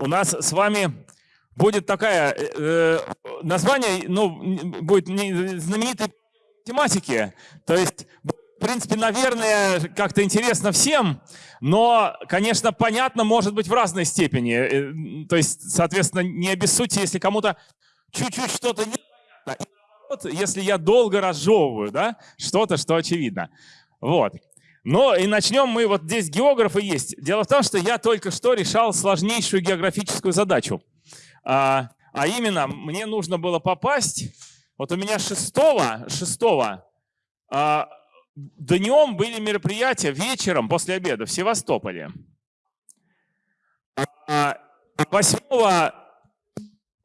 у нас с вами будет такая, э, э название, ну, будет знаменитой тематики, то есть, в принципе, наверное, как-то интересно всем, но, конечно, понятно может быть в разной степени, э, то есть, соответственно, не обессудьте, если кому-то чуть-чуть что-то не понятно. Если я долго разжевываю, да, что-то, что очевидно. Вот. Но и начнем мы, вот здесь географы есть. Дело в том, что я только что решал сложнейшую географическую задачу. А, а именно, мне нужно было попасть, вот у меня шестого, шестого, а, днем были мероприятия, вечером, после обеда в Севастополе. А, восьмого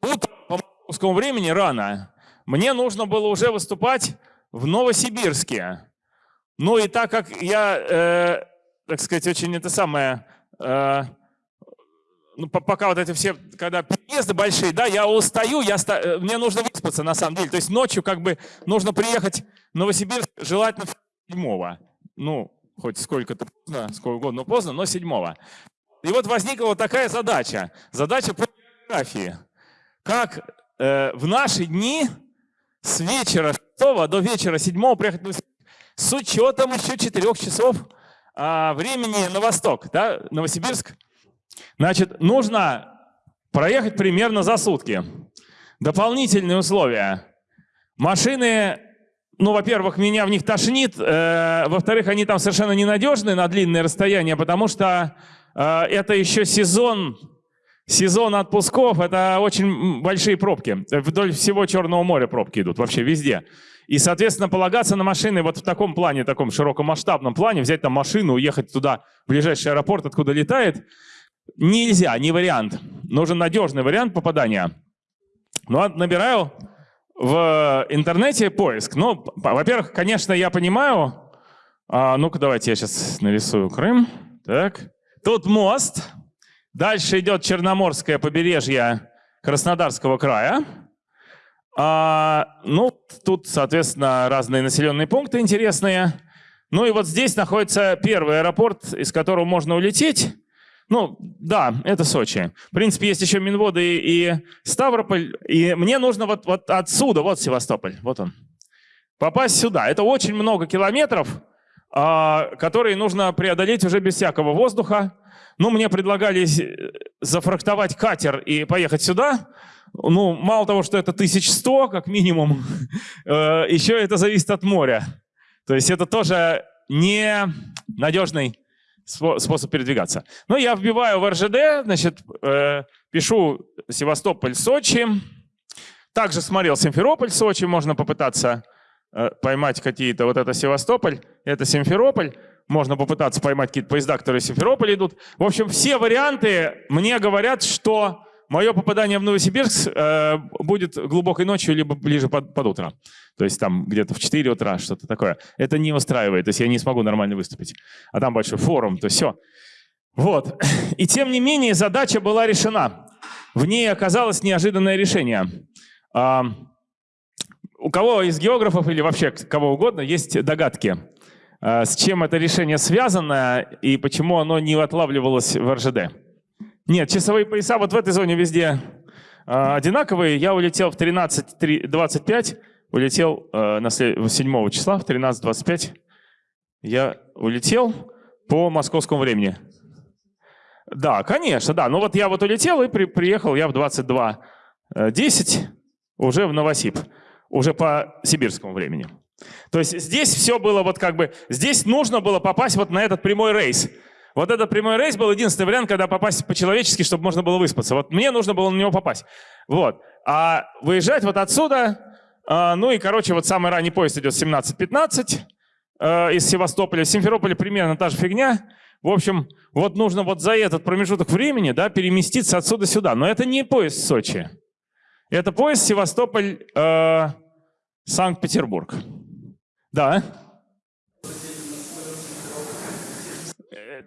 утра по московскому времени рано мне нужно было уже выступать в Новосибирске. Ну и так как я, э, так сказать, очень это самое, э, ну, пока вот эти все, когда переезды большие, да, я устаю, я, э, мне нужно выспаться на самом деле. То есть ночью как бы нужно приехать в Новосибирск, желательно седьмого. Ну, хоть сколько-то поздно, сколько угодно поздно, но седьмого. И вот возникла вот такая задача. Задача по географии. Как э, в наши дни с вечера 6 до вечера 7 приехать в Новосибирск с учетом еще 4 часов а, времени на восток, да, Новосибирск. Значит, нужно проехать примерно за сутки. Дополнительные условия. Машины, ну, во-первых, меня в них тошнит, э, во-вторых, они там совершенно ненадежны на длинное расстояние, потому что э, это еще сезон, сезон отпусков, это очень большие пробки. Вдоль всего Черного моря пробки идут, вообще везде. И, соответственно, полагаться на машины вот в таком плане, таком широкомасштабном плане, взять там машину, уехать туда, в ближайший аэропорт, откуда летает, нельзя, не вариант. Нужен надежный вариант попадания. Ну, а набираю в интернете поиск. Ну, во-первых, конечно, я понимаю. А, Ну-ка, давайте я сейчас нарисую Крым. Так. Тут мост. Дальше идет Черноморское побережье Краснодарского края. А, ну, тут, соответственно, разные населенные пункты интересные. Ну и вот здесь находится первый аэропорт, из которого можно улететь. Ну, да, это Сочи. В принципе, есть еще Минводы и, и Ставрополь. И мне нужно вот, вот отсюда, вот Севастополь, вот он, попасть сюда. Это очень много километров, а, которые нужно преодолеть уже без всякого воздуха. Ну, мне предлагали зафрахтовать катер и поехать сюда ну, мало того, что это 1100, как минимум, э, еще это зависит от моря. То есть это тоже не надежный способ передвигаться. Но я вбиваю в РЖД, значит, э, пишу Севастополь, Сочи. Также смотрел Симферополь, Сочи, можно попытаться э, поймать какие-то, вот это Севастополь, это Симферополь. Можно попытаться поймать какие-то поезда, которые в Симферополь идут. В общем, все варианты мне говорят, что мое попадание в Новосибирск э, будет глубокой ночью, либо ближе под, под утро. То есть там где-то в 4 утра, что-то такое. Это не устраивает, то есть я не смогу нормально выступить. А там большой форум, то все. Вот. И тем не менее задача была решена. В ней оказалось неожиданное решение. А, у кого из географов или вообще кого угодно есть догадки, а, с чем это решение связано и почему оно не отлавливалось в РЖД? Нет, часовые пояса вот в этой зоне везде э, одинаковые. Я улетел в 13.25, улетел э, на 7 числа в 13.25. Я улетел по московскому времени. Да, конечно, да. Ну вот я вот улетел и при, приехал я в 22.10 уже в Новосиб, уже по сибирскому времени. То есть здесь все было вот как бы, здесь нужно было попасть вот на этот прямой рейс. Вот этот прямой рейс был единственный вариант, когда попасть по-человечески, чтобы можно было выспаться. Вот мне нужно было на него попасть. Вот. А выезжать вот отсюда, э, ну и, короче, вот самый ранний поезд идет 17.15 э, из Севастополя. В Симферополе примерно та же фигня. В общем, вот нужно вот за этот промежуток времени да, переместиться отсюда сюда. Но это не поезд в Сочи. Это поезд Севастополь, э. Да.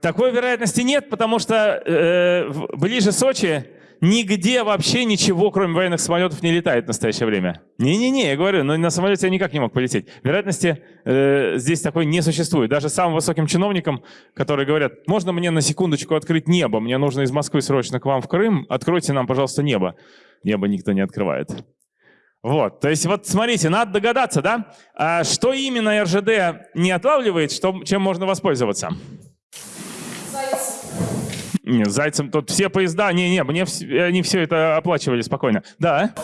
Такой вероятности нет, потому что э, ближе Сочи нигде вообще ничего, кроме военных самолетов, не летает в настоящее время. Не-не-не, я говорю, но на самолете я никак не мог полететь. Вероятности э, здесь такой не существует. Даже самым высоким чиновникам, которые говорят, можно мне на секундочку открыть небо, мне нужно из Москвы срочно к вам в Крым, откройте нам, пожалуйста, небо. Небо никто не открывает. Вот, то есть вот смотрите, надо догадаться, да, а что именно РЖД не отлавливает, что, чем можно воспользоваться? Нет, зайцем тут все поезда, не-не, мне они все это оплачивали спокойно. Да?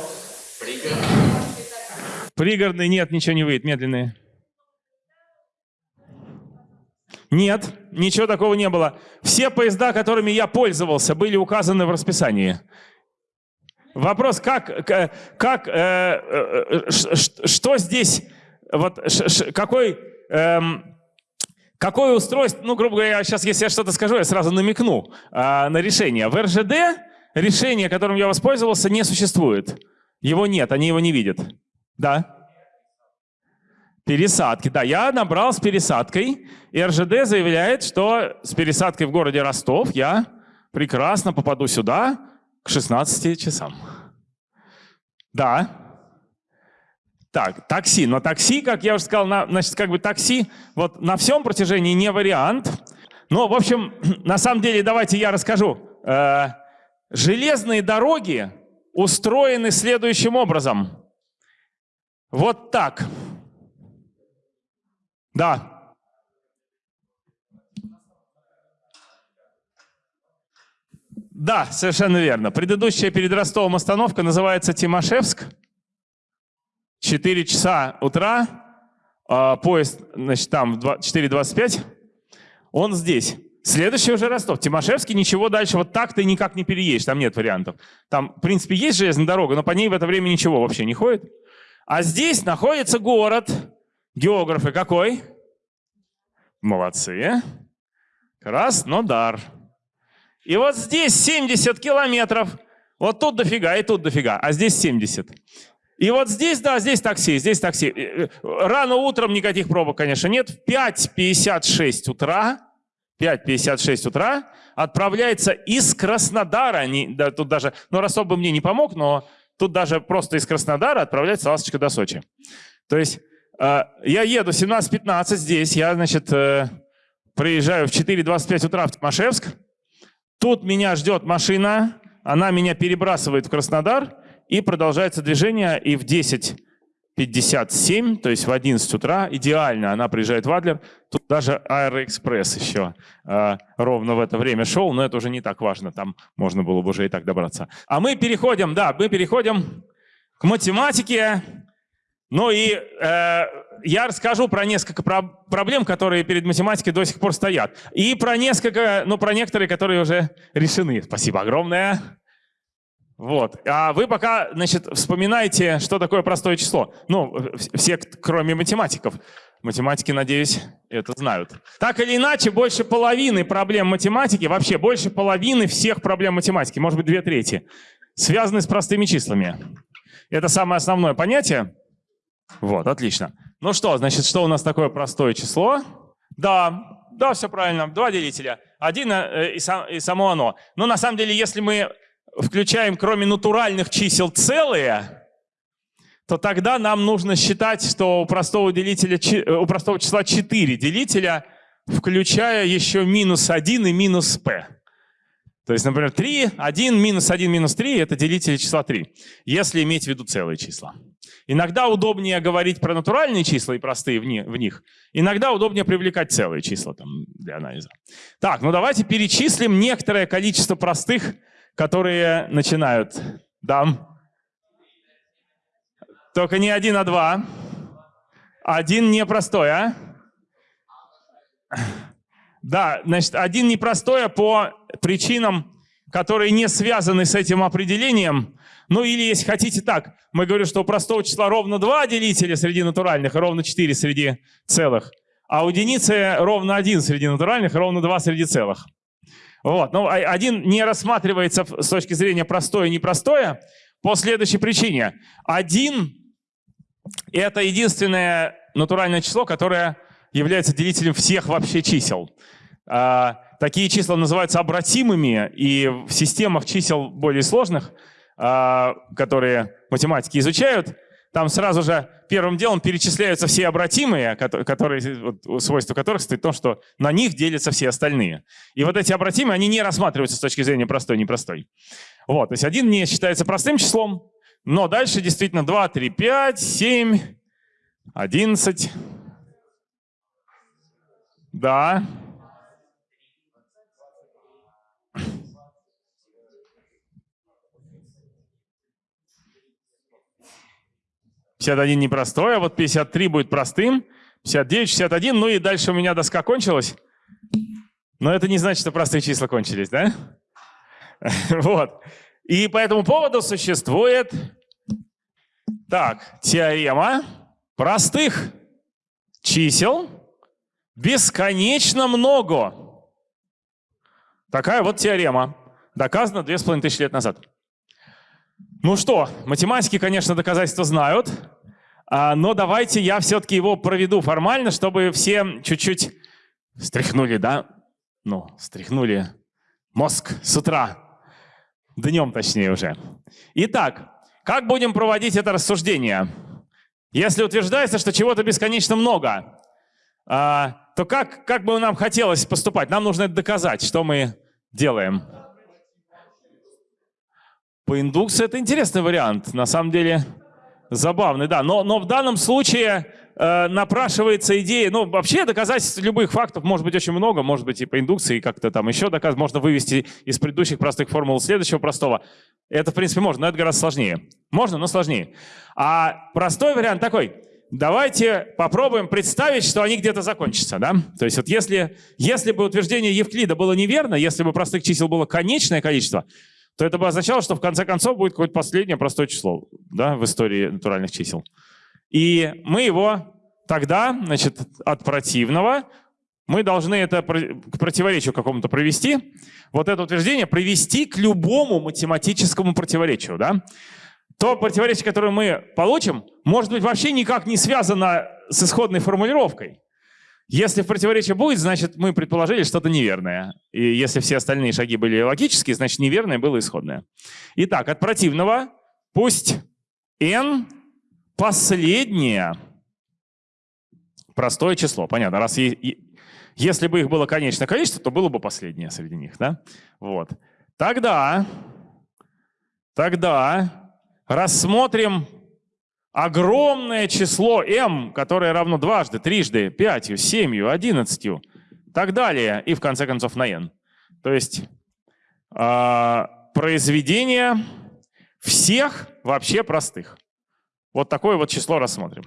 Пригородные. Пригородные, нет, ничего не выйдет, медленные. Нет, ничего такого не было. Все поезда, которыми я пользовался, были указаны в расписании. Вопрос, как, как, э, э, что здесь, вот, какой, эм, Какое устройство, ну, грубо говоря, сейчас, если я что-то скажу, я сразу намекну а, на решение. В РЖД решение, которым я воспользовался, не существует. Его нет, они его не видят. Да? Пересадки. Да, я набрал с пересадкой, и РЖД заявляет, что с пересадкой в городе Ростов я прекрасно попаду сюда к 16 часам. Да. Так, такси. Но такси, как я уже сказал, на, значит, как бы такси вот на всем протяжении не вариант. Но, в общем, на самом деле, давайте я расскажу. Э, железные дороги устроены следующим образом. Вот так. Да. Да, совершенно верно. Предыдущая перед Ростовом остановка называется Тимошевск. 4 часа утра, э, поезд, значит, там 4.25, он здесь. Следующий уже Ростов. Тимошевский, ничего дальше, вот так ты никак не переедешь, там нет вариантов. Там, в принципе, есть железная дорога, но по ней в это время ничего вообще не ходит. А здесь находится город. Географы какой? Молодцы. Краснодар. И вот здесь 70 километров. Вот тут дофига и тут дофига, а здесь 70. И вот здесь, да, здесь такси, здесь такси. Э, рано утром никаких пробок, конечно, нет. В 5.56 утра, 5.56 утра отправляется из Краснодара, не, да, тут даже, ну, Ростов бы мне не помог, но тут даже просто из Краснодара отправляется ласточка до Сочи. То есть э, я еду 17.15 здесь, я, значит, э, приезжаю в 4.25 утра в Тимошевск, тут меня ждет машина, она меня перебрасывает в Краснодар, и продолжается движение, и в 10.57, то есть в 11 утра, идеально она приезжает в Адлер. Тут даже Аэроэкспресс еще э, ровно в это время шел, но это уже не так важно, там можно было бы уже и так добраться. А мы переходим, да, мы переходим к математике. Ну и э, я расскажу про несколько про проблем, которые перед математикой до сих пор стоят. И про несколько, ну про некоторые, которые уже решены. Спасибо огромное. Вот. А вы пока, значит, вспоминаете, что такое простое число. Ну, все, кроме математиков. Математики, надеюсь, это знают. Так или иначе, больше половины проблем математики, вообще больше половины всех проблем математики, может быть, две трети, связаны с простыми числами. Это самое основное понятие. Вот, отлично. Ну что, значит, что у нас такое простое число? Да, да, все правильно. Два делителя. Один э, и, и само оно. Но на самом деле, если мы включаем кроме натуральных чисел целые, то тогда нам нужно считать, что у простого, делителя, э, у простого числа 4 делителя, включая еще минус 1 и минус p. То есть, например, 3, 1, минус 1, минус 3 — это делители числа 3, если иметь в виду целые числа. Иногда удобнее говорить про натуральные числа и простые в, них. Иногда удобнее привлекать целые числа там, для анализа. Так, ну давайте перечислим некоторое количество простых которые начинают. Дам. Только не один, а два. Один непростой, а? Да, значит, один непростой а по причинам, которые не связаны с этим определением. Ну или, если хотите так, мы говорим, что у простого числа ровно два делителя среди натуральных и ровно четыре среди целых. А у единицы ровно один среди натуральных и ровно два среди целых. Вот. Но один не рассматривается с точки зрения простое и непростое по следующей причине. Один — это единственное натуральное число, которое является делителем всех вообще чисел. А, Такие числа называются обратимыми, и в системах чисел более сложных, а, которые математики изучают, там сразу же первым делом перечисляются все обратимые, которые, свойства которых стоит в том, что на них делятся все остальные. И вот эти обратимые, они не рассматриваются с точки зрения простой, непростой. Вот, то есть один не считается простым числом, но дальше действительно 2, 3, 5, 7, 11. Да. 51 непростой, а вот 53 будет простым, 59, 61, ну и дальше у меня доска кончилась. Но это не значит, что простые числа кончились, да? Вот. И по этому поводу существует так, теорема простых чисел бесконечно много. Такая вот теорема. Доказана 2500 лет назад. Ну что, математики, конечно, доказательства знают, а, но давайте я все-таки его проведу формально, чтобы все чуть-чуть стряхнули, да? Ну, стряхнули мозг с утра, днем точнее уже. Итак, как будем проводить это рассуждение? Если утверждается, что чего-то бесконечно много, а, то как, как бы нам хотелось поступать? Нам нужно это доказать, что мы делаем. По индукции это интересный вариант, на самом деле забавный, да. Но, но в данном случае э, напрашивается идея, ну вообще доказательств любых фактов может быть очень много, может быть и по индукции как-то там еще доказать, можно вывести из предыдущих простых формул следующего простого. Это в принципе можно, но это гораздо сложнее. Можно, но сложнее. А простой вариант такой. Давайте попробуем представить, что они где-то закончатся. Да? То есть вот если, если бы утверждение Евклида было неверно, если бы простых чисел было конечное количество, то это бы означало, что в конце концов будет какое-то последнее простое число да, в истории натуральных чисел. И мы его тогда, значит, от противного, мы должны это к противоречию какому-то провести, вот это утверждение привести к любому математическому противоречию. Да? То противоречие, которое мы получим, может быть вообще никак не связано с исходной формулировкой. Если в противоречие будет, значит, мы предположили что-то неверное. И если все остальные шаги были логические, значит, неверное было исходное. Итак, от противного пусть n последнее простое число. Понятно, раз если бы их было конечное количество, то было бы последнее среди них. Да? Вот. Тогда, тогда рассмотрим огромное число m, которое равно дважды, трижды, пятью, семью, одиннадцатью, так далее, и в конце концов на n. То есть э, произведение всех вообще простых. Вот такое вот число рассмотрим.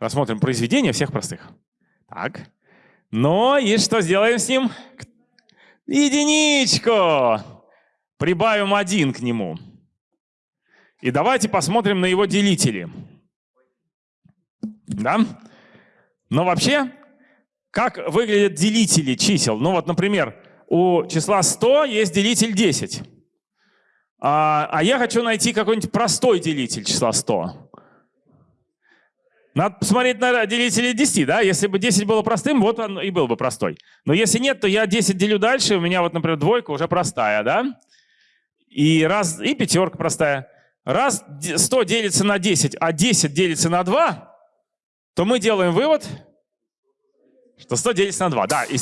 Рассмотрим произведение всех простых. Так. Но и что сделаем с ним? Единичку! Прибавим один к нему. И давайте посмотрим на его делители. Да? Но вообще, как выглядят делители чисел? Ну вот, например, у числа 100 есть делитель 10. А, а я хочу найти какой-нибудь простой делитель числа 100. Надо посмотреть на делители 10, да? Если бы 10 было простым, вот он и был бы простой. Но если нет, то я 10 делю дальше, у меня вот, например, двойка уже простая, да? И, раз, и пятерка простая. Раз 100 делится на 10, а 10 делится на 2, то мы делаем вывод, что 100 делится на 2. Да, и...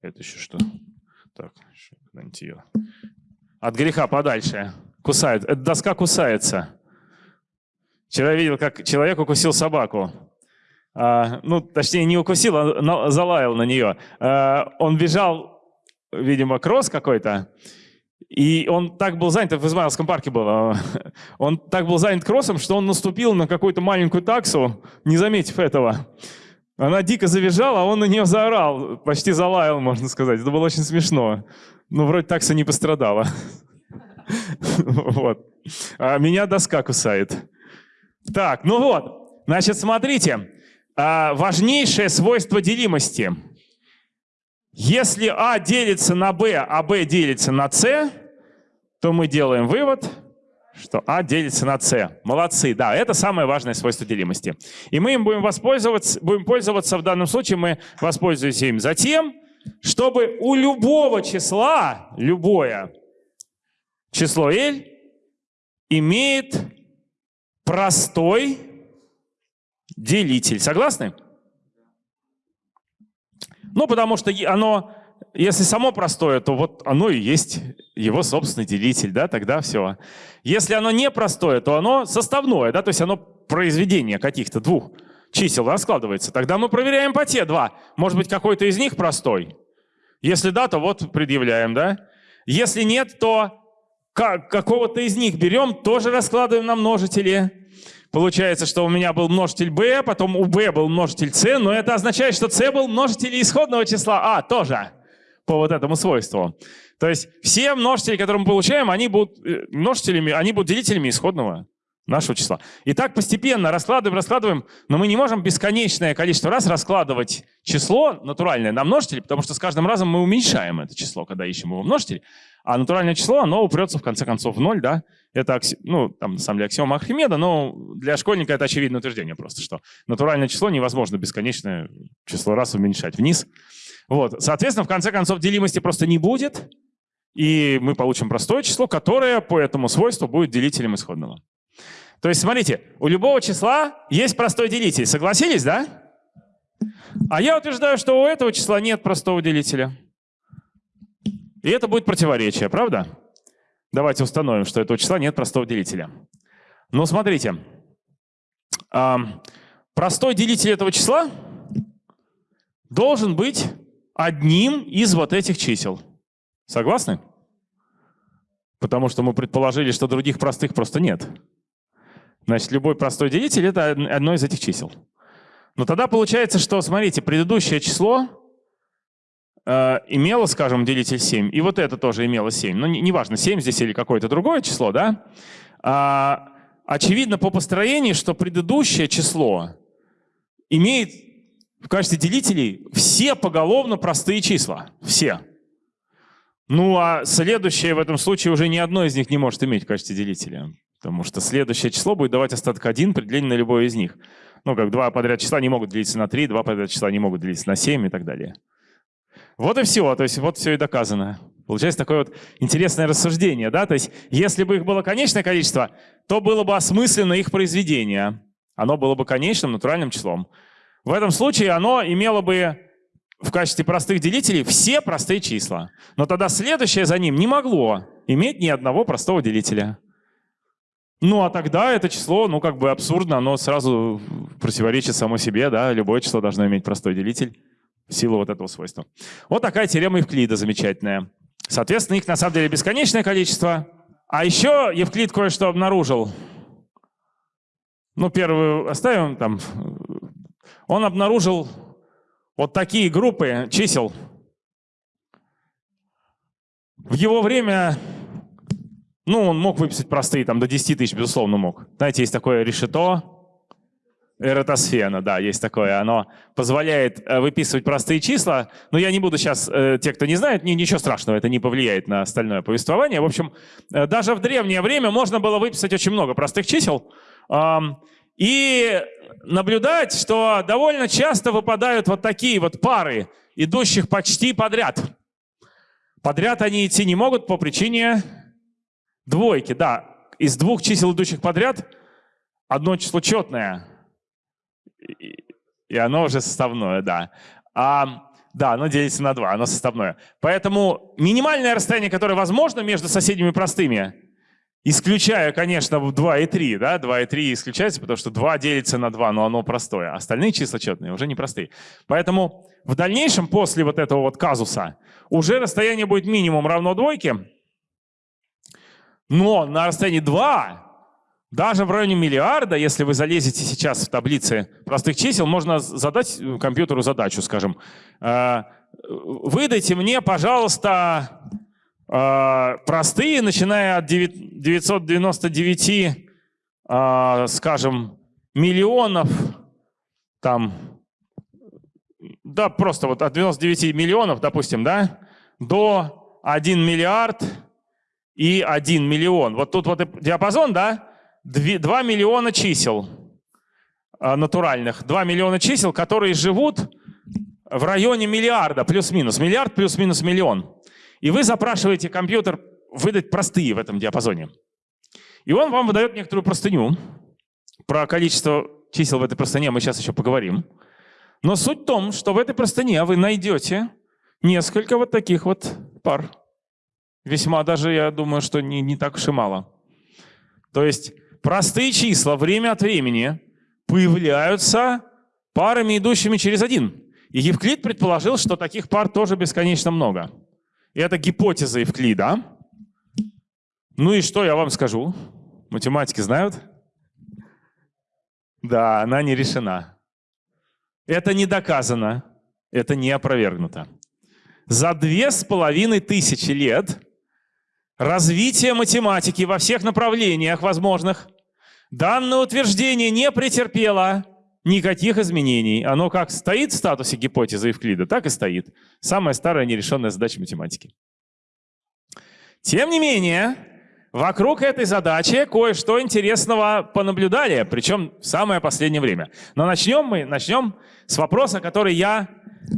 Это еще что? Так, куда-нибудь ее. От греха подальше. Кусает. Эта доска кусается. Вчера видел, как человек укусил собаку. А, ну, точнее, не укусил, а залаял на нее. А, он бежал, видимо, кросс какой-то, и он так был занят, в Измайловском парке был, он так был занят кроссом, что он наступил на какую-то маленькую таксу, не заметив этого. Она дико завизжала, а он на нее заорал, почти залаял, можно сказать. Это было очень смешно. Но вроде такса не пострадала. Вот. А меня доска кусает. Так, ну вот. Значит, смотрите. А, важнейшее свойство делимости – если А делится на Б, а Б делится на С, то мы делаем вывод, что А делится на С. Молодцы, да, это самое важное свойство делимости. И мы им будем воспользоваться, будем пользоваться в данном случае, мы воспользуемся им затем, чтобы у любого числа, любое число L имеет простой делитель. Согласны? Ну, потому что оно, если само простое, то вот оно и есть его собственный делитель, да, тогда все. Если оно не простое, то оно составное, да, то есть оно произведение каких-то двух чисел раскладывается. Тогда мы проверяем по те два. Может быть, какой-то из них простой. Если да, то вот предъявляем, да. Если нет, то какого-то из них берем, тоже раскладываем на множители. Получается, что у меня был множитель b, потом у b был множитель c, но это означает, что c был множитель исходного числа а тоже по вот этому свойству. То есть все множители, которые мы получаем, они будут э, множителями, они будут делителями исходного нашего числа. И так постепенно раскладываем, раскладываем, но мы не можем бесконечное количество раз раскладывать число натуральное на множители, потому что с каждым разом мы уменьшаем это число, когда ищем его множитель. А натуральное число, оно упрется в конце концов в ноль, да? Это, ну, там, на самом деле, аксиома Архимеда, но для школьника это очевидное утверждение просто, что натуральное число невозможно бесконечное число раз уменьшать вниз. Вот, соответственно, в конце концов, делимости просто не будет, и мы получим простое число, которое по этому свойству будет делителем исходного. То есть, смотрите, у любого числа есть простой делитель. Согласились, да? А я утверждаю, что у этого числа нет простого делителя. И это будет противоречие, правда? Давайте установим, что этого числа нет простого делителя. Ну, смотрите. Простой делитель этого числа должен быть одним из вот этих чисел. Согласны? Потому что мы предположили, что других простых просто нет. Значит, любой простой делитель — это одно из этих чисел. Но тогда получается, что, смотрите, предыдущее число Э, имело, скажем, делитель 7, и вот это тоже имело 7. Ну, неважно, не 7 здесь или какое-то другое число, да? А, очевидно по построению, что предыдущее число имеет в качестве делителей все поголовно простые числа. Все. Ну, а следующее в этом случае уже ни одно из них не может иметь в качестве делителя. Потому что следующее число будет давать остаток 1 при делении на любое из них. Ну, как два подряд числа не могут делиться на 3, два подряд числа не могут делиться на 7 и так далее. Вот и все, то есть вот все и доказано. Получается такое вот интересное рассуждение, да, то есть если бы их было конечное количество, то было бы осмысленно их произведение. Оно было бы конечным натуральным числом. В этом случае оно имело бы в качестве простых делителей все простые числа. Но тогда следующее за ним не могло иметь ни одного простого делителя. Ну, а тогда это число, ну, как бы абсурдно, оно сразу противоречит само себе, да, любое число должно иметь простой делитель силу вот этого свойства. Вот такая теорема Евклида замечательная. Соответственно, их на самом деле бесконечное количество. А еще Евклид кое-что обнаружил. Ну, первую оставим там. Он обнаружил вот такие группы чисел. В его время, ну, он мог выписать простые, там, до 10 тысяч, безусловно, мог. Знаете, есть такое решето, Эратосфена, да, есть такое. Оно позволяет э, выписывать простые числа. Но я не буду сейчас, э, те, кто не знает, ничего страшного, это не повлияет на остальное повествование. В общем, э, даже в древнее время можно было выписать очень много простых чисел. И наблюдать, что довольно часто выпадают вот такие вот пары, идущих почти подряд. Подряд они идти не могут по причине двойки. Да, из двух чисел, идущих подряд, одно число четное, и оно уже составное, да. А, да, оно делится на 2, оно составное. Поэтому минимальное расстояние, которое возможно между соседями простыми, исключая, конечно, 2 и 3, да, 2 и 3 исключается, потому что 2 делится на 2, но оно простое. Остальные числа четные, уже не простые. Поэтому в дальнейшем, после вот этого вот казуса, уже расстояние будет минимум равно двойке, но на расстоянии 2 даже в районе миллиарда, если вы залезете сейчас в таблицы простых чисел, можно задать компьютеру задачу, скажем, «Э, выдайте мне, пожалуйста, э, простые, начиная от 999, э, скажем, миллионов, там, да, просто вот от 99 миллионов, допустим, да, до 1 миллиард и 1 миллион. Вот тут вот диапазон, да, 2 миллиона чисел а, натуральных, 2 миллиона чисел, которые живут в районе миллиарда, плюс-минус. Миллиард плюс-минус миллион. И вы запрашиваете компьютер выдать простые в этом диапазоне. И он вам выдает некоторую простыню. Про количество чисел в этой простыне мы сейчас еще поговорим. Но суть в том, что в этой простыне вы найдете несколько вот таких вот пар. Весьма даже, я думаю, что не, не так уж и мало. То есть простые числа время от времени появляются парами, идущими через один. И Евклид предположил, что таких пар тоже бесконечно много. И это гипотеза Евклида. Ну и что я вам скажу? Математики знают? Да, она не решена. Это не доказано, это не опровергнуто. За две с половиной тысячи лет развития математики во всех направлениях возможных данное утверждение не претерпело никаких изменений. Оно как стоит в статусе гипотезы Евклида, так и стоит. Самая старая нерешенная задача математики. Тем не менее, вокруг этой задачи кое-что интересного понаблюдали, причем в самое последнее время. Но начнем мы начнем с вопроса, который я,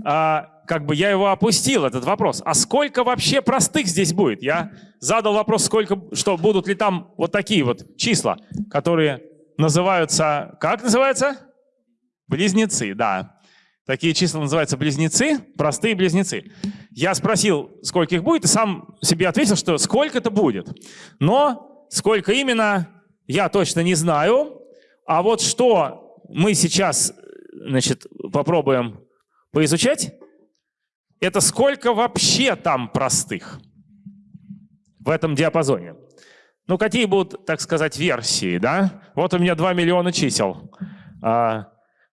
а, как бы я его опустил, этот вопрос. А сколько вообще простых здесь будет? Я задал вопрос, сколько, что будут ли там вот такие вот числа, которые называются, как называется? Близнецы, да. Такие числа называются близнецы, простые близнецы. Я спросил, сколько их будет, и сам себе ответил, что сколько-то будет. Но сколько именно, я точно не знаю. А вот что мы сейчас значит, попробуем поизучать, это сколько вообще там простых в этом диапазоне. Ну, какие будут, так сказать, версии, да? Вот у меня 2 миллиона чисел. А,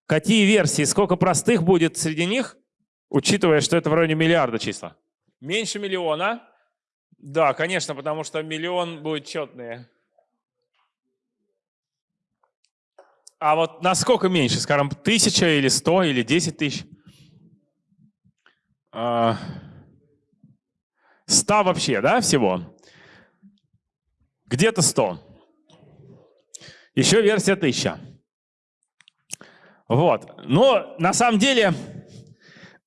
Какие версии, сколько простых будет среди них, учитывая, что это в районе миллиарда числа? Меньше миллиона? Да, конечно, потому что миллион будет четные. А вот насколько меньше, скажем, тысяча или сто или десять тысяч? А, ста вообще, да, всего? Где-то сто. Еще версия тысяча. Вот. Но на самом деле,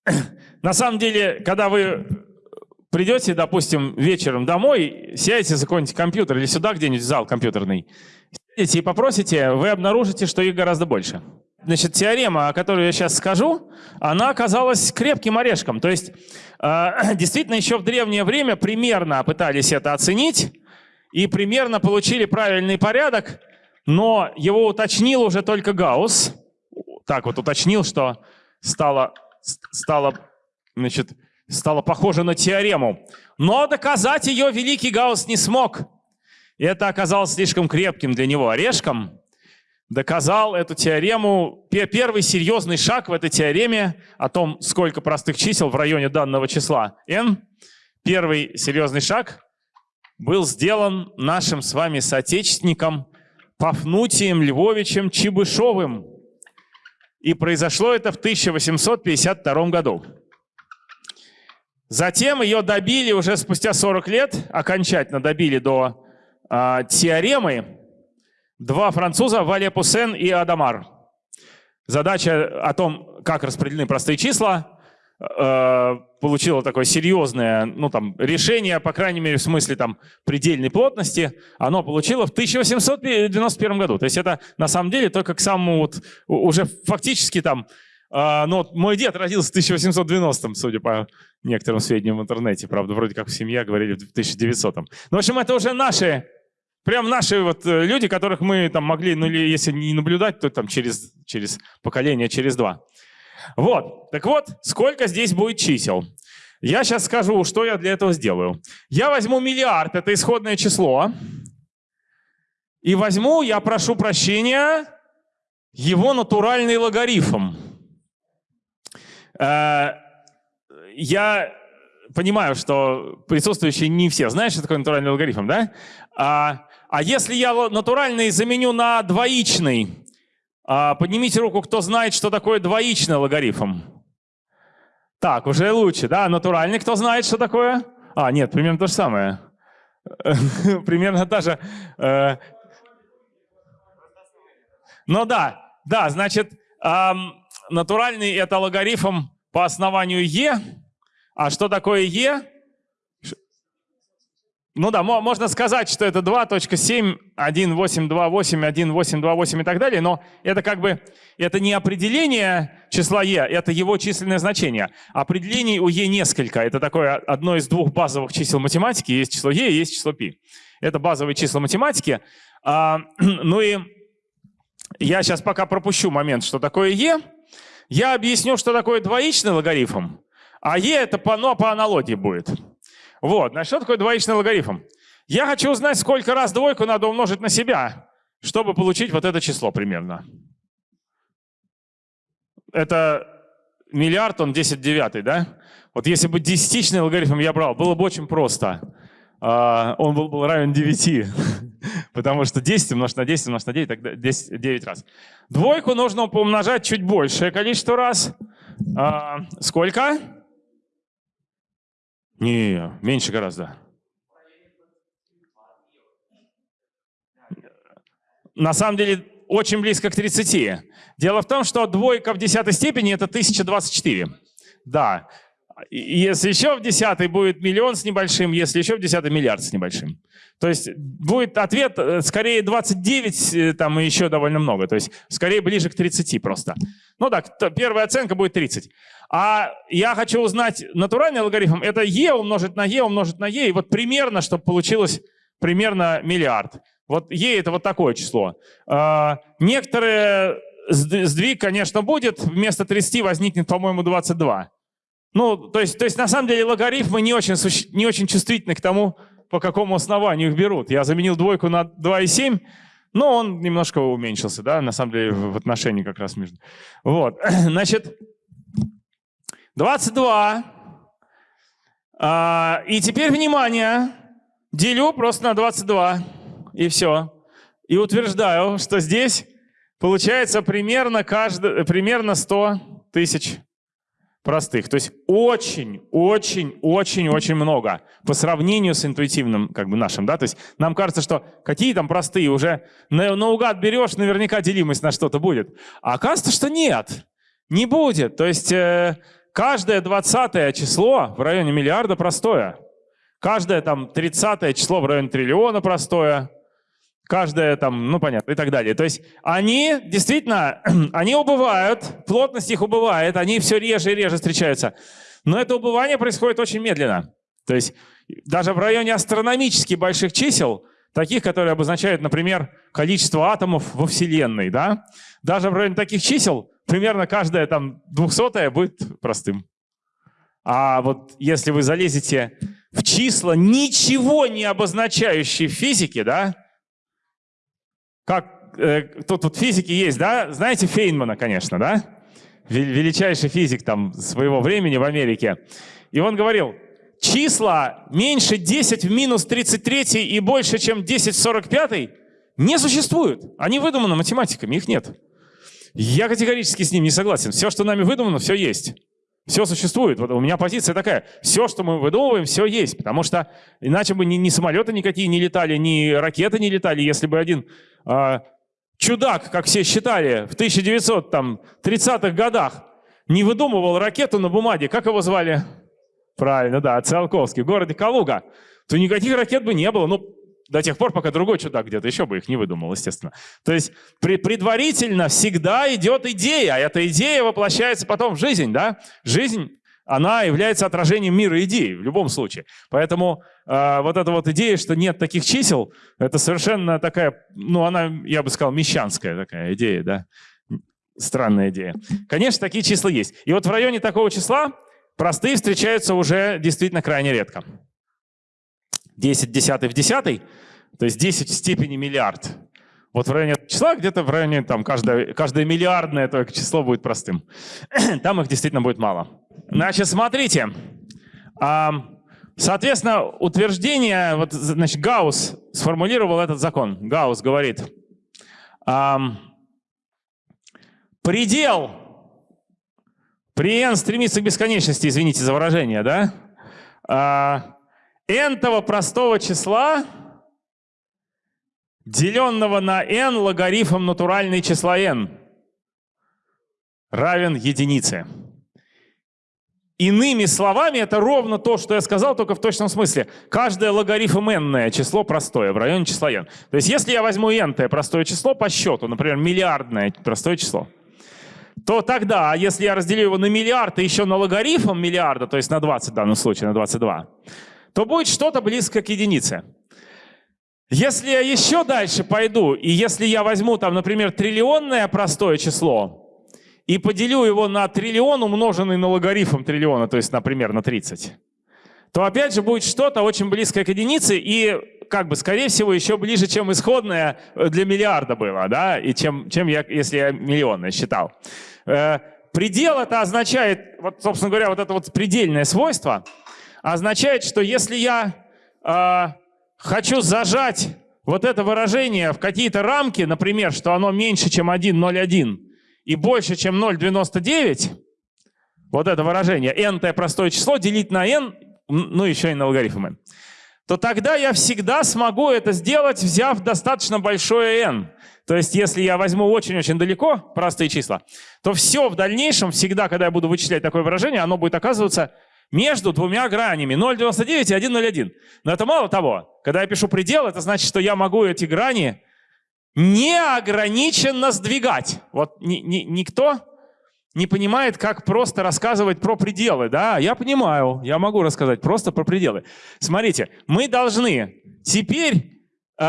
на самом деле, когда вы придете, допустим, вечером домой, сядете за какой-нибудь компьютер или сюда где-нибудь зал компьютерный, сядете и попросите, вы обнаружите, что их гораздо больше. Значит, теорема, о которой я сейчас скажу, она оказалась крепким орешком. То есть, э, действительно, еще в древнее время примерно пытались это оценить и примерно получили правильный порядок, но его уточнил уже только Гаусс так вот уточнил, что стало, стало, значит, стало похоже на теорему. Но доказать ее великий Гаусс не смог. И это оказалось слишком крепким для него орешком. Доказал эту теорему. Первый серьезный шаг в этой теореме о том, сколько простых чисел в районе данного числа n. Первый серьезный шаг был сделан нашим с вами соотечественником Пафнутием Львовичем Чебышевым. И произошло это в 1852 году. Затем ее добили уже спустя 40 лет, окончательно добили до э, теоремы два француза, Вале Пуссен и Адамар. Задача о том, как распределены простые числа, Э, получила такое серьезное ну, там, решение, по крайней мере, в смысле там, предельной плотности, оно получило в 1891 году. То есть это на самом деле только к самому вот, уже фактически там, э, ну, мой дед родился в 1890, судя по некоторым сведениям в интернете, правда, вроде как в семье говорили в 1900. Ну, в общем, это уже наши Прям наши вот э, люди, которых мы там могли, ну или если не наблюдать, то там через, через поколение, через два. Вот, так вот, сколько здесь будет чисел? Я сейчас скажу, что я для этого сделаю. Я возьму миллиард, это исходное число, и возьму, я прошу прощения, его натуральный логарифм. Э, я понимаю, что присутствующие не все знают, что такое натуральный логарифм, да? А, а если я натуральный заменю на двоичный, а, поднимите руку, кто знает, что такое двоичный логарифм. Так, уже лучше, да? Натуральный, кто знает, что такое? А, нет, примерно то же самое. Примерно та же. Э, ну да, да, значит, натуральный это логарифм по основанию e. А что такое e? Ну да, можно сказать, что это 2.7, 1.828, 1.828 и так далее, но это как бы, это не определение числа e, это его численное значение. Определений у e несколько. Это такое одно из двух базовых чисел математики. Есть число e, есть число π. Это базовые числа математики. А, ну и я сейчас пока пропущу момент, что такое e. Я объясню, что такое двоичный логарифм, а e это по, ну, по аналогии будет. Вот, значит, что такое двоичный логарифм? Я хочу узнать, сколько раз двойку надо умножить на себя, чтобы получить вот это число примерно. Это миллиард, он 10 девятый, да? Вот если бы десятичный логарифм я брал, было бы очень просто. А, он был бы равен 9. Потому что 10 умножить на 10 умножить на 9, тогда 10, 9 раз. Двойку нужно помножать чуть большее количество раз. А, сколько? Не, меньше гораздо. На самом деле очень близко к 30. Дело в том, что двойка в десятой степени это 1024. Да. Если еще в десятой будет миллион с небольшим, если еще в десятой миллиард с небольшим. То есть будет ответ э, скорее 29, э, там еще довольно много. То есть скорее ближе к 30 просто. Ну так, первая оценка будет 30. А я хочу узнать натуральный алгоритм. Это e умножить на e умножить на e. И вот примерно, чтобы получилось примерно миллиард. Вот e это вот такое число. А, некоторые сдвиг, конечно, будет. Вместо 30 возникнет, по-моему, 22. Ну, то есть, то есть на самом деле логарифмы не очень, не очень чувствительны к тому, по какому основанию их берут. Я заменил двойку на 2,7, но он немножко уменьшился, да, на самом деле в отношении как раз между. Вот, значит, 22. А, и теперь, внимание, делю просто на 22, и все. И утверждаю, что здесь получается примерно, каждый, примерно 100 тысяч простых. То есть очень, очень, очень, очень много по сравнению с интуитивным, как бы нашим, да. То есть нам кажется, что какие там простые уже на, наугад берешь, наверняка делимость на что-то будет. А оказывается, что нет, не будет. То есть э, каждое двадцатое число в районе миллиарда простое. Каждое там тридцатое число в районе триллиона простое каждая там, ну понятно, и так далее. То есть они действительно, они убывают, плотность их убывает, они все реже и реже встречаются. Но это убывание происходит очень медленно. То есть даже в районе астрономически больших чисел, таких, которые обозначают, например, количество атомов во Вселенной, да, даже в районе таких чисел примерно каждая там двухсотая будет простым. А вот если вы залезете в числа, ничего не обозначающие в физике, да, как э, тут вот физики есть, да? Знаете Фейнмана, конечно, да? Величайший физик там своего времени в Америке. И он говорил, числа меньше 10 в минус 33 и больше, чем 10 в 45 не существуют. Они выдуманы математиками, их нет. Я категорически с ним не согласен. Все, что нами выдумано, все есть. Все существует. Вот у меня позиция такая. Все, что мы выдумываем, все есть. Потому что иначе бы ни, ни самолеты никакие не летали, ни ракеты не летали, если бы один а, чудак, как все считали, в 1930-х годах не выдумывал ракету на бумаге. Как его звали? Правильно, да, Циолковский, в городе Калуга. То никаких ракет бы не было. Ну, до тех пор, пока другой чудак где-то еще бы их не выдумал, естественно. То есть предварительно всегда идет идея, а эта идея воплощается потом в жизнь, да? Жизнь, она является отражением мира идей в любом случае. Поэтому э, вот эта вот идея, что нет таких чисел, это совершенно такая, ну она, я бы сказал, мещанская такая идея, да? Странная идея. Конечно, такие числа есть. И вот в районе такого числа простые встречаются уже действительно крайне редко. 10 десятый в десятый то есть 10 в степени миллиард. Вот в районе числа, где-то в районе, там, каждое, каждое миллиардное только число будет простым. Там их действительно будет мало. Значит, смотрите. Соответственно, утверждение, вот, значит, Гаусс сформулировал этот закон. Гаусс говорит, предел при n стремится к бесконечности, извините за выражение, да? А, n-того простого числа деленного на n логарифм натуральной числа n равен единице. Иными словами, это ровно то, что я сказал, только в точном смысле. Каждое логарифм n число простое в районе числа n. То есть если я возьму n простое число по счету, например, миллиардное простое число, то тогда, если я разделю его на миллиард и еще на логарифм миллиарда, то есть на 20 в данном случае, на 22, то будет что-то близко к единице. Если я еще дальше пойду, и если я возьму там, например, триллионное простое число, и поделю его на триллион, умноженный на логарифм триллиона, то есть, например, на 30, то опять же будет что-то очень близкое к единице и, как бы, скорее всего, еще ближе, чем исходное для миллиарда было, да, и чем, чем я, если я миллионное считал. Э, предел это означает, вот, собственно говоря, вот это вот предельное свойство означает, что если я э, хочу зажать вот это выражение в какие-то рамки, например, что оно меньше, чем 1,01, и больше, чем 0,99, вот это выражение, n простое число делить на n, ну еще и на логарифм n, то тогда я всегда смогу это сделать, взяв достаточно большое n. То есть если я возьму очень-очень далеко простые числа, то все в дальнейшем, всегда, когда я буду вычислять такое выражение, оно будет оказываться между двумя гранями 0,99 и 1,01. Но это мало того. Когда я пишу предел, это значит, что я могу эти грани неограниченно сдвигать. Вот ни, ни, никто не понимает, как просто рассказывать про пределы. Да, я понимаю, я могу рассказать просто про пределы. Смотрите, мы должны теперь э,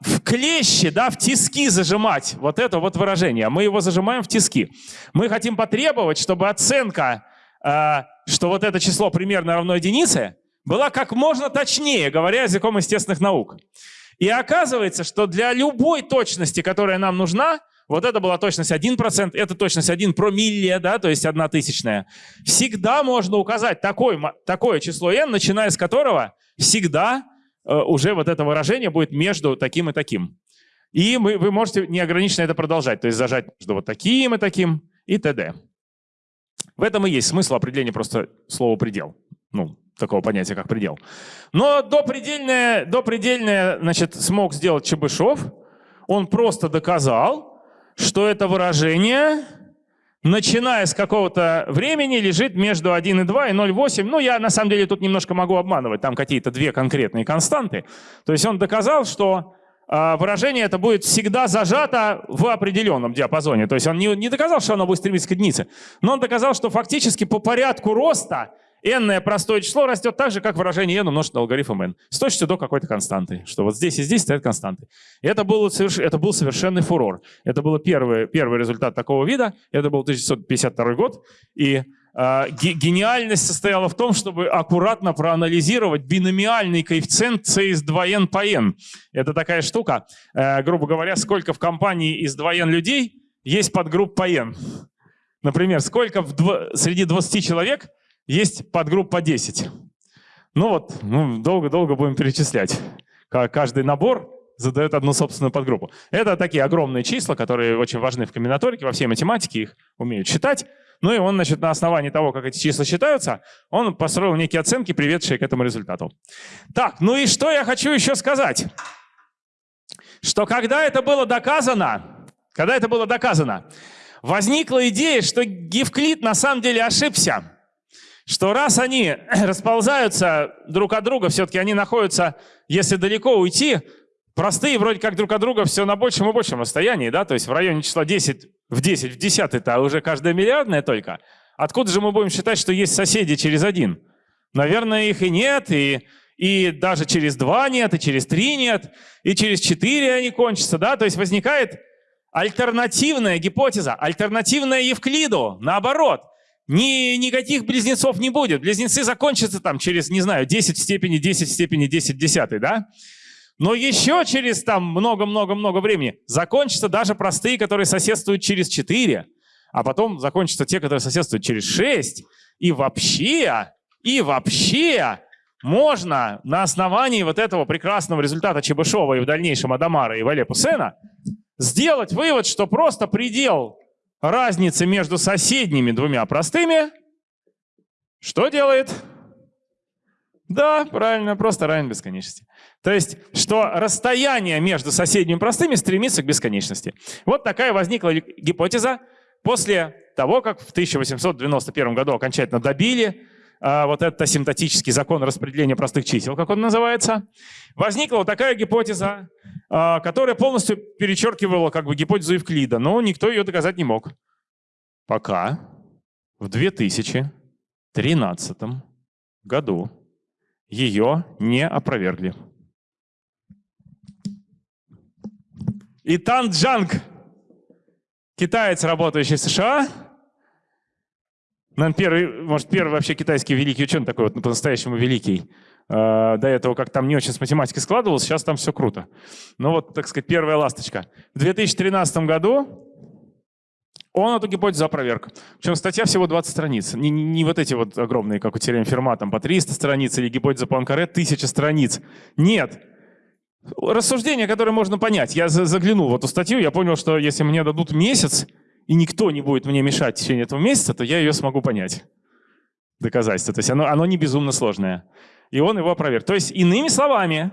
в клещи, да, в тиски зажимать вот это вот выражение. Мы его зажимаем в тиски. Мы хотим потребовать, чтобы оценка, э, что вот это число примерно равно единице, была как можно точнее, говоря языком естественных наук. И оказывается, что для любой точности, которая нам нужна, вот это была точность 1%, это точность 1 промилле, да, то есть 1 тысячная. Всегда можно указать такой, такое число n, начиная с которого всегда э, уже вот это выражение будет между таким и таким. И мы, вы можете неограниченно это продолжать, то есть зажать между вот таким и таким и т.д. В этом и есть смысл определения просто слова «предел». Ну, такого понятия, как предел. Но допредельное, допредельное значит, смог сделать Чебышев. Он просто доказал, что это выражение, начиная с какого-то времени, лежит между 1,2 и 0,8. Ну, я на самом деле тут немножко могу обманывать, там какие-то две конкретные константы. То есть он доказал, что выражение это будет всегда зажато в определенном диапазоне. То есть он не, не доказал, что оно будет стремиться к единице, но он доказал, что фактически по порядку роста n простое число растет так же, как выражение n умножить на логарифм n. С точностью до какой-то константы. Что вот здесь и здесь стоят константы. И это был, соверш... это был совершенный фурор. Это был первый, первый результат такого вида. Это был 1952 год. И гениальность состояла в том, чтобы аккуратно проанализировать биномиальный коэффициент c из 2n по n. Это такая штука, э, грубо говоря, сколько в компании из 2n людей есть подгруппа n. Например, сколько в дв... среди 20 человек есть подгруппа 10. Ну вот, ну, долго-долго будем перечислять. Каждый набор задает одну собственную подгруппу. Это такие огромные числа, которые очень важны в комбинаторике, во всей математике их умеют считать. Ну и он, значит, на основании того, как эти числа считаются, он построил некие оценки, приведшие к этому результату. Так, ну и что я хочу еще сказать? Что когда это было доказано, когда это было доказано, возникла идея, что Евклид на самом деле ошибся что раз они расползаются друг от друга, все-таки они находятся, если далеко уйти, простые вроде как друг от друга все на большем и большем расстоянии, да, то есть в районе числа 10 в 10 в 10 это уже каждая миллиардная только. Откуда же мы будем считать, что есть соседи через один? Наверное, их и нет, и, и даже через два нет, и через три нет, и через четыре они кончатся, да, то есть возникает альтернативная гипотеза, альтернативная Евклиду, наоборот – ни, никаких близнецов не будет. Близнецы закончатся там через, не знаю, 10 в степени 10 в степени 10 в десятой, да? Но еще через там много-много-много времени закончатся даже простые, которые соседствуют через 4, а потом закончатся те, которые соседствуют через 6. И вообще, и вообще можно на основании вот этого прекрасного результата Чебышева и в дальнейшем Адамара и Вале Пусена сделать вывод, что просто предел разницы между соседними двумя простыми что делает? Да, правильно, просто равен бесконечности. То есть, что расстояние между соседними простыми стремится к бесконечности. Вот такая возникла гипотеза после того, как в 1891 году окончательно добили а, вот этот асимптотический закон распределения простых чисел, как он называется, возникла вот такая гипотеза, а, которая полностью перечеркивала как бы гипотезу Евклида, но никто ее доказать не мог. Пока в 2013 году ее не опровергли. И Тан Джанг, китаец, работающий в США, Наверное, первый, может, первый вообще китайский великий ученый такой вот по-настоящему великий. А, до этого как там не очень с математикой складывалось, сейчас там все круто. Ну вот, так сказать, первая ласточка. В 2013 году он эту гипотезу опроверг. Причем статья всего 20 страниц. Не, не, не вот эти вот огромные, как у теорем Ферма, там по 300 страниц, или гипотеза Пуанкаре 1000 страниц. Нет. Рассуждение, которое можно понять. Я заглянул в эту статью, я понял, что если мне дадут месяц, и никто не будет мне мешать в течение этого месяца, то я ее смогу понять. Доказательство. То есть оно, оно не безумно сложное. И он его опроверг. То есть, иными словами,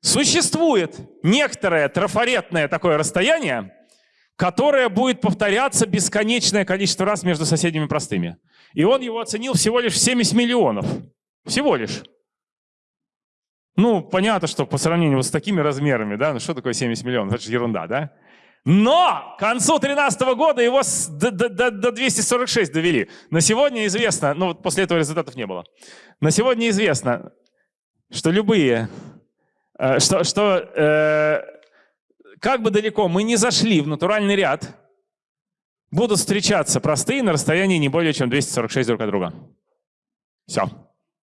существует некоторое трафаретное такое расстояние, которое будет повторяться бесконечное количество раз между соседними простыми. И он его оценил всего лишь в 70 миллионов. Всего лишь. Ну, понятно, что по сравнению вот с такими размерами, да, ну что такое 70 миллионов? Это же ерунда, да? Но к концу 2013 года его до, до, до 246 довели. На сегодня известно, ну вот после этого результатов не было. На сегодня известно, что любые, э, что, что э, как бы далеко мы не зашли в натуральный ряд, будут встречаться простые на расстоянии не более чем 246 друг от друга. Все.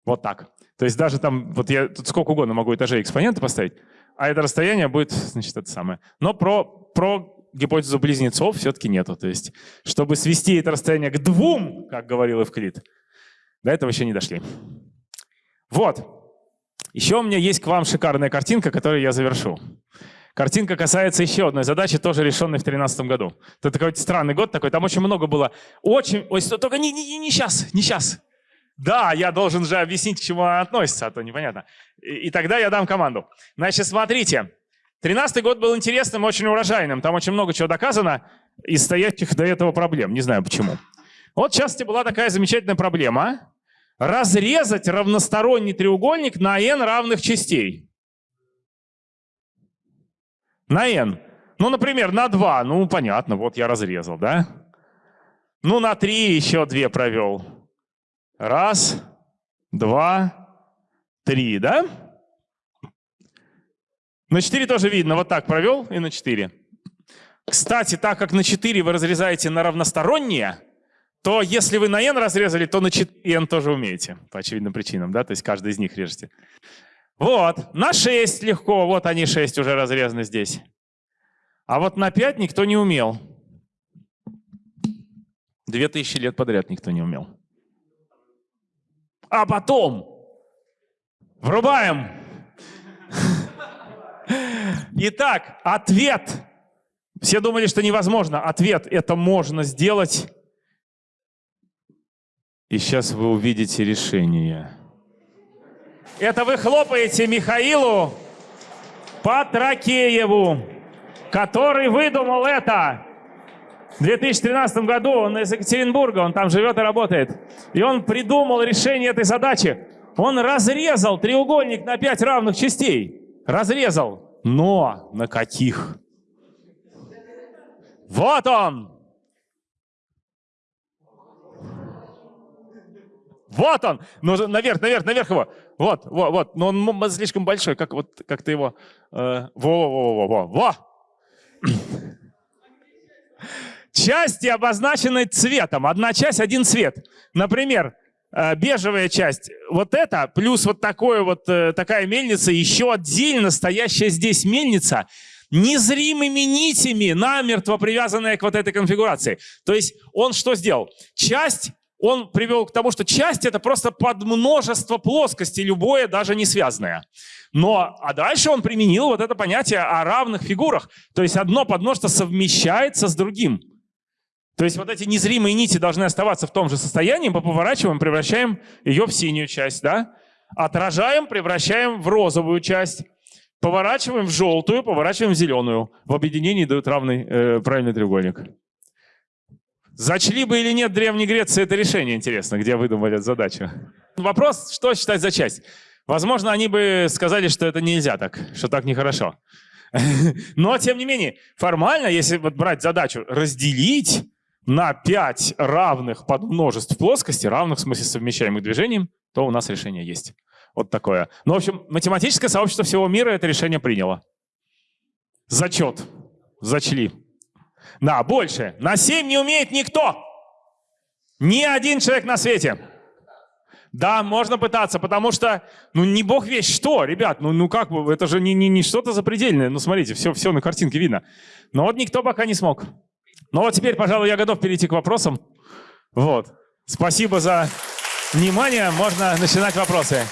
Вот так. То есть даже там, вот я тут сколько угодно могу этажей экспонента поставить, а это расстояние будет, значит, это самое. Но про, про гипотезу близнецов все-таки нету. То есть, чтобы свести это расстояние к двум, как говорил Эвклид, до этого еще не дошли. Вот. Еще у меня есть к вам шикарная картинка, которую я завершу. Картинка касается еще одной задачи, тоже решенной в 2013 году. Это такой странный год такой, там очень много было. Очень, ой, только не, не, не сейчас, не сейчас. Да, я должен же объяснить, к чему она относится, а то непонятно. И, и тогда я дам команду. Значит, смотрите. Тринадцатый год был интересным, очень урожайным. Там очень много чего доказано из стоящих до этого проблем. Не знаю почему. Вот в частности была такая замечательная проблема. Разрезать равносторонний треугольник на n равных частей. На n. Ну, например, на 2. Ну, понятно, вот я разрезал, да? Ну, на 3 еще 2 провел. Раз, два, три, да? На 4 тоже видно, вот так провел и на 4. Кстати, так как на 4 вы разрезаете на равносторонние, то если вы на n разрезали, то на 4 n тоже умеете, по очевидным причинам, да, то есть каждый из них режете. Вот, на 6 легко, вот они 6 уже разрезаны здесь. А вот на 5 никто не умел. 2000 лет подряд никто не умел а потом врубаем. Итак, ответ. Все думали, что невозможно. Ответ – это можно сделать. И сейчас вы увидите решение. Это вы хлопаете Михаилу Патракееву, который выдумал это. В 2013 году он из Екатеринбурга, он там живет и работает. И он придумал решение этой задачи. Он разрезал треугольник на пять равных частей. Разрезал. Но на каких? Вот он! Вот он! Ну, наверх, наверх, наверх его. Вот, вот, вот. Но он слишком большой, как вот как ты его... Э, во, во, во, во, во, во. Части обозначены цветом. Одна часть, один цвет. Например, э, бежевая часть, вот это, плюс вот, такое вот э, такая мельница, еще отдельно стоящая здесь мельница, незримыми нитями, намертво привязанная к вот этой конфигурации. То есть он что сделал? Часть он привел к тому, что часть это просто подмножество плоскостей, любое, даже не связанное. Но, а дальше он применил вот это понятие о равных фигурах. То есть одно подмножество совмещается с другим. То есть вот эти незримые нити должны оставаться в том же состоянии, мы поворачиваем, превращаем ее в синюю часть, да? Отражаем, превращаем в розовую часть. Поворачиваем в желтую, поворачиваем в зеленую. В объединении дают равный, э, правильный треугольник. Зачли бы или нет Древней Греции это решение, интересно, где выдумали эту задачу. Вопрос, что считать за часть? Возможно, они бы сказали, что это нельзя так, что так нехорошо. Но, тем не менее, формально, если вот брать задачу разделить на 5 равных подмножеств плоскости, равных в смысле совмещаемых движением, то у нас решение есть. Вот такое. Ну, в общем, математическое сообщество всего мира это решение приняло. Зачет. Зачли. Да, больше. На 7 не умеет никто. Ни один человек на свете. Да, можно пытаться, потому что, ну, не бог весь что, ребят, ну, ну как бы, это же не, не, не что-то запредельное. Ну, смотрите, все, все на картинке видно. Но вот никто пока не смог. Ну вот теперь, пожалуй, я готов перейти к вопросам. Вот. Спасибо за внимание. Можно начинать вопросы.